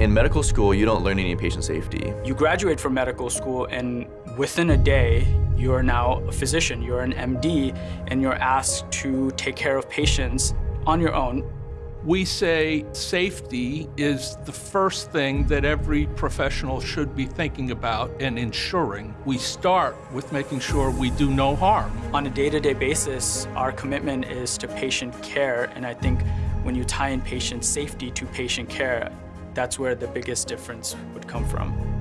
In medical school, you don't learn any patient safety. You graduate from medical school and within a day, you're now a physician, you're an MD, and you're asked to take care of patients on your own. We say safety is the first thing that every professional should be thinking about and ensuring. We start with making sure we do no harm. On a day-to-day basis, our commitment is to patient care, and I think when you tie in patient safety to patient care, that's where the biggest difference would come from.